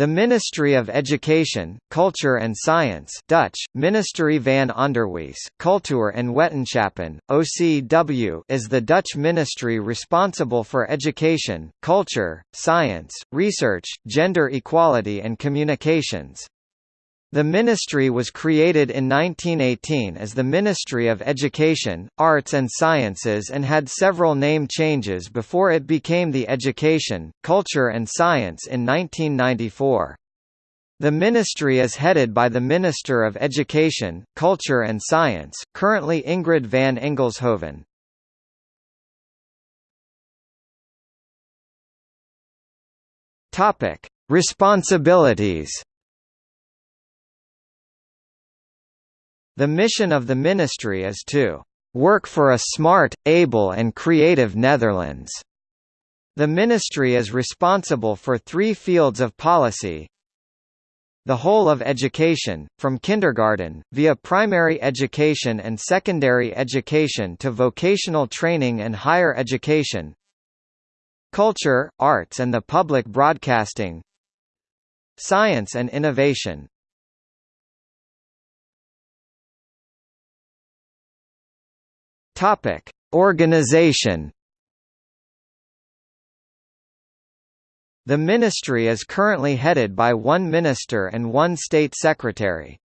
The Ministry of Education, Culture and Science Dutch, Ministerie van Onderwijs, Cultuur en Wetenschappen, OCW is the Dutch ministry responsible for education, culture, science, research, gender equality and communications. The ministry was created in 1918 as the Ministry of Education, Arts and Sciences and had several name changes before it became the Education, Culture and Science in 1994. The ministry is headed by the Minister of Education, Culture and Science, currently Ingrid van Engelshoven. Responsibilities The mission of the ministry is to work for a smart, able and creative Netherlands. The ministry is responsible for three fields of policy, the whole of education, from kindergarten, via primary education and secondary education to vocational training and higher education. Culture, arts and the public broadcasting. Science and innovation Topic: Organization. The ministry is currently headed by one minister and one state secretary.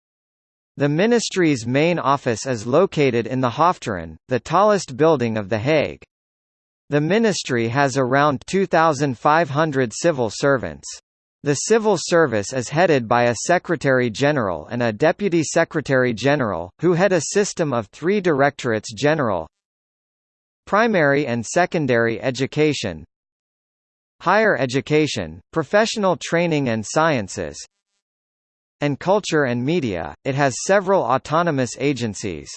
The ministry's main office is located in the Hoftoren, the tallest building of The Hague. The ministry has around 2,500 civil servants. The civil service is headed by a Secretary-General and a Deputy Secretary-General, who head a system of three Directorates General Primary and Secondary Education Higher Education, Professional Training and Sciences and Culture and Media, it has several autonomous agencies.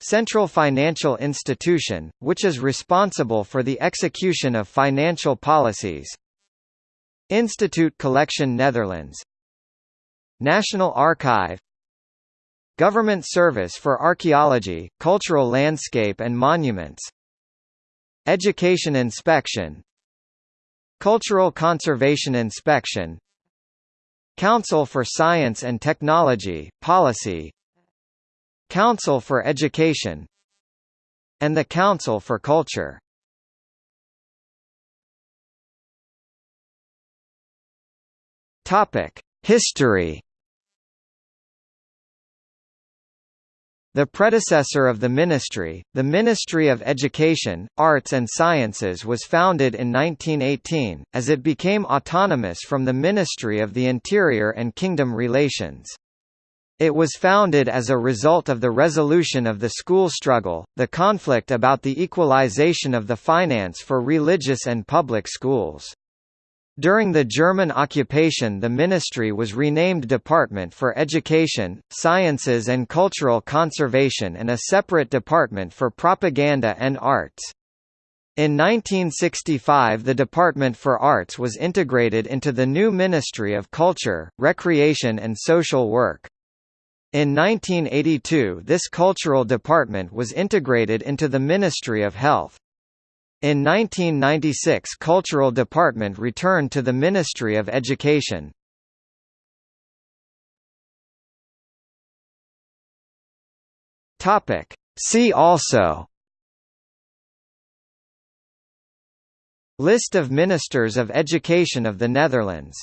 Central Financial Institution, which is responsible for the execution of financial policies Institute Collection Netherlands. National Archive. Government Service for Archaeology, Cultural Landscape and Monuments. Education Inspection. Cultural Conservation Inspection. Council for Science and Technology, Policy. Council for Education. And the Council for Culture History. The predecessor of the ministry, the Ministry of Education, Arts and Sciences was founded in 1918, as it became autonomous from the Ministry of the Interior and Kingdom Relations. It was founded as a result of the resolution of the school struggle, the conflict about the equalization of the finance for religious and public schools. During the German occupation the ministry was renamed Department for Education, Sciences and Cultural Conservation and a separate department for Propaganda and Arts. In 1965 the Department for Arts was integrated into the new Ministry of Culture, Recreation and Social Work. In 1982 this cultural department was integrated into the Ministry of Health. In 1996 Cultural Department returned to the Ministry of Education. See also. List of Ministers of Education of the Netherlands